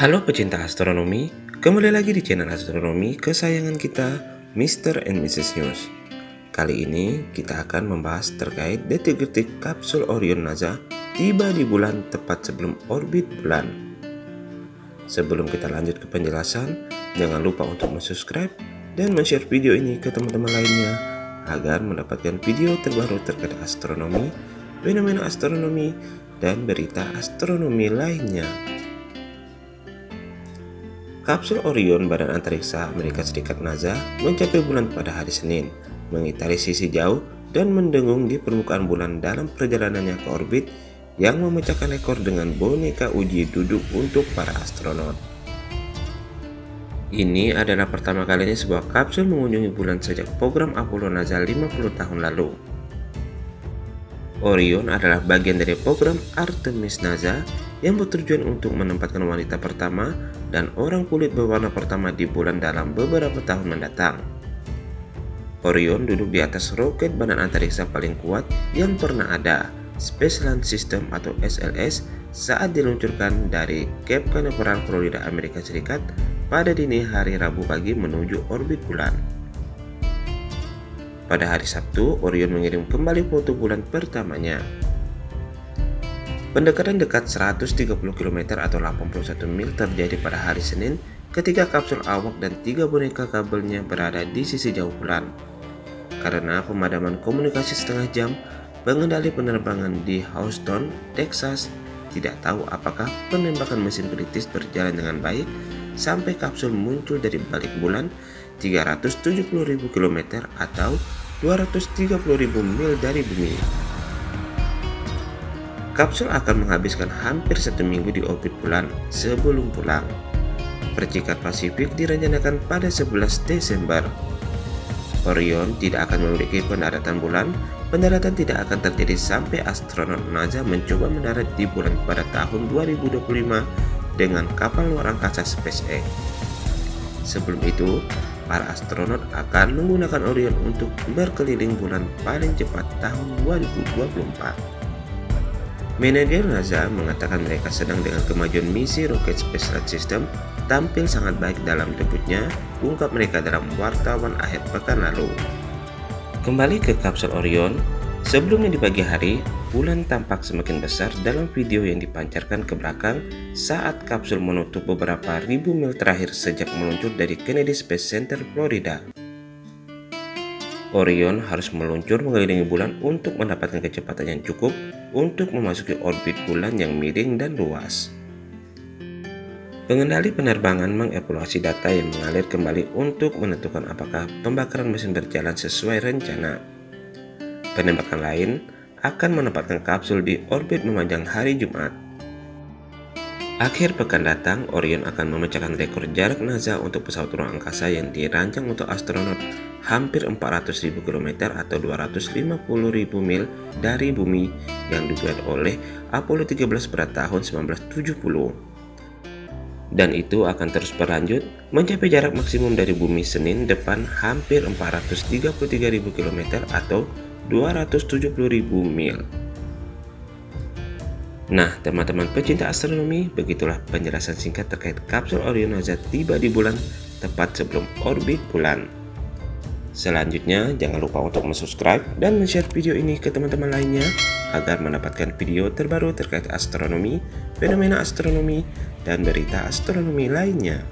Halo pecinta astronomi, kembali lagi di channel astronomi kesayangan kita, Mr. and Mrs. News. Kali ini kita akan membahas terkait detik-detik kapsul Orion NASA tiba di bulan tepat sebelum orbit bulan. Sebelum kita lanjut ke penjelasan, jangan lupa untuk subscribe dan share video ini ke teman-teman lainnya agar mendapatkan video terbaru terkait astronomi, fenomena astronomi, dan berita astronomi lainnya. Kapsul Orion Badan Antariksa Amerika Serikat NASA mencapai bulan pada hari Senin, mengitari sisi jauh dan mendengung di permukaan bulan dalam perjalanannya ke orbit yang memecahkan rekor dengan boneka uji duduk untuk para astronot. Ini adalah pertama kalinya sebuah kapsul mengunjungi bulan sejak program Apollo NASA 50 tahun lalu. Orion adalah bagian dari program Artemis NASA yang bertujuan untuk menempatkan wanita pertama dan orang kulit berwarna pertama di bulan dalam beberapa tahun mendatang. Orion duduk di atas roket badan antariksa paling kuat yang pernah ada, Space Launch System atau SLS, saat diluncurkan dari Cape Canaveral, Florida, Amerika Serikat pada dini hari Rabu pagi menuju orbit bulan. Pada hari Sabtu, Orion mengirim kembali foto bulan pertamanya. Pendekatan dekat 130 km atau 81 mil terjadi pada hari Senin ketika kapsul awak dan tiga boneka kabelnya berada di sisi jauh bulan. Karena pemadaman komunikasi setengah jam, pengendali penerbangan di Houston, Texas tidak tahu apakah penembakan mesin kritis berjalan dengan baik sampai kapsul muncul dari balik bulan 370.000 km atau 230.000 mil dari bumi. Kapsul akan menghabiskan hampir satu minggu di orbit bulan sebelum pulang. Percikan Pasifik direncanakan pada 11 Desember. Orion tidak akan memiliki pendaratan bulan. Pendaratan tidak akan terjadi sampai astronot NASA mencoba mendarat di bulan pada tahun 2025 dengan kapal luar angkasa SpaceX. Sebelum itu, para astronot akan menggunakan Orion untuk berkeliling bulan paling cepat tahun 2024. Manajer NASA mengatakan mereka sedang dengan kemajuan misi Rocket Space Launch System tampil sangat baik dalam debutnya, ungkap mereka dalam wartawan akhir pekan lalu. Kembali ke kapsul Orion, sebelumnya di pagi hari, bulan tampak semakin besar dalam video yang dipancarkan ke belakang saat kapsul menutup beberapa ribu mil terakhir sejak meluncur dari Kennedy Space Center, Florida. Orion harus meluncur mengelilingi bulan untuk mendapatkan kecepatan yang cukup untuk memasuki orbit bulan yang miring dan luas. Pengendali penerbangan mengevaluasi data yang mengalir kembali untuk menentukan apakah pembakaran mesin berjalan sesuai rencana. Penembakan lain akan menempatkan kapsul di orbit memanjang hari Jumat. Akhir pekan datang, Orion akan memecahkan rekor jarak NASA untuk pesawat ruang angkasa yang dirancang untuk astronot hampir 400.000 km atau 250.000 mil dari bumi yang dibuat oleh Apollo 13 pada tahun 1970. Dan itu akan terus berlanjut mencapai jarak maksimum dari bumi Senin depan hampir 433.000 km atau 270.000 mil. Nah, teman-teman pecinta astronomi, begitulah penjelasan singkat terkait kapsul Orion NASA tiba di bulan tepat sebelum orbit bulan. Selanjutnya, jangan lupa untuk subscribe dan share video ini ke teman-teman lainnya agar mendapatkan video terbaru terkait astronomi, fenomena astronomi, dan berita astronomi lainnya.